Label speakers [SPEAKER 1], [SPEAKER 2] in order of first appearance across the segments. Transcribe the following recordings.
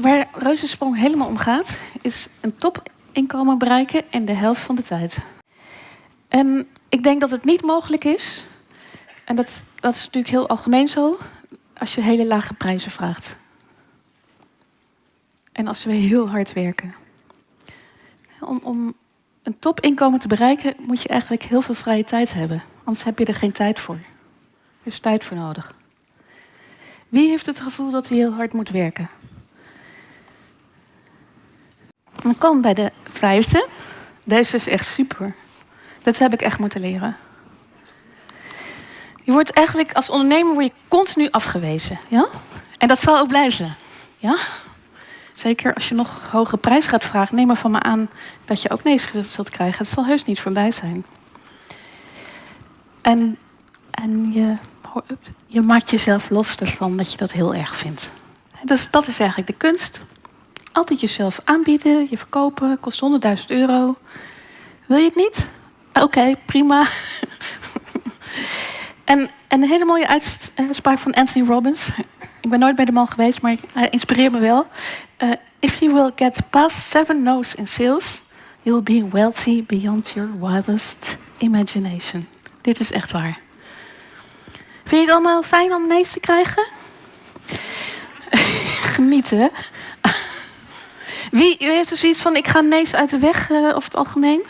[SPEAKER 1] waar Reuzensprong helemaal om gaat, is een topinkomen bereiken in de helft van de tijd. En ik denk dat het niet mogelijk is, en dat, dat is natuurlijk heel algemeen zo, als je hele lage prijzen vraagt. En als we heel hard werken. Om, om een topinkomen te bereiken moet je eigenlijk heel veel vrije tijd hebben. Anders heb je er geen tijd voor. Er is tijd voor nodig. Wie heeft het gevoel dat hij heel hard moet werken? Dan komen bij de vijfde. Deze is echt super. Dat heb ik echt moeten leren. Je wordt eigenlijk als ondernemer word je continu afgewezen. Ja? En dat zal ook blijven. Ja? Zeker als je nog hoge prijs gaat vragen, neem maar van me aan dat je ook nee zult krijgen. Het zal heus niet voorbij zijn. En, en je, je maakt jezelf los ervan dat je dat heel erg vindt. Dus dat is eigenlijk de kunst. Altijd jezelf aanbieden, je verkopen, kost 100.000 euro. Wil je het niet? Oké, prima. en, en een hele mooie uitspraak van Anthony Robbins. Ik ben nooit bij de man geweest, maar hij inspireert me wel. Uh, if you will get past seven no's in sales, you will be wealthy beyond your wildest imagination. Dit is echt waar. Vind je het allemaal fijn om nee's te krijgen? Genieten, Wie, u heeft er zoiets van, ik ga nee's uit de weg, uh, over het algemeen?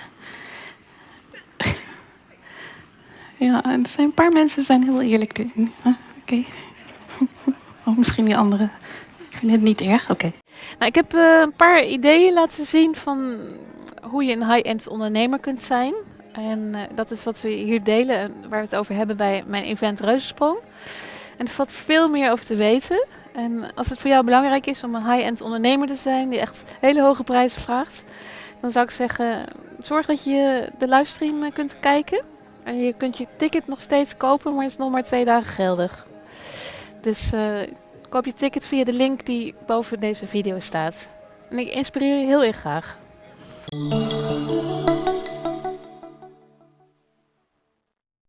[SPEAKER 1] ja, er zijn een paar mensen zijn heel eerlijk. Oké. Okay. of misschien die anderen. Ik vind het niet erg, oké. Nou, ik heb uh, een paar ideeën laten zien van hoe je een high-end ondernemer kunt zijn. En uh, dat is wat we hier delen en waar we het over hebben bij mijn event Reuzensprong. En er valt veel meer over te weten. En als het voor jou belangrijk is om een high-end ondernemer te zijn die echt hele hoge prijzen vraagt, dan zou ik zeggen, zorg dat je de livestream eh, kunt kijken. En je kunt je ticket nog steeds kopen, maar het is nog maar twee dagen geldig. Dus uh, koop je ticket via de link die boven deze video staat. En ik inspireer je heel erg graag.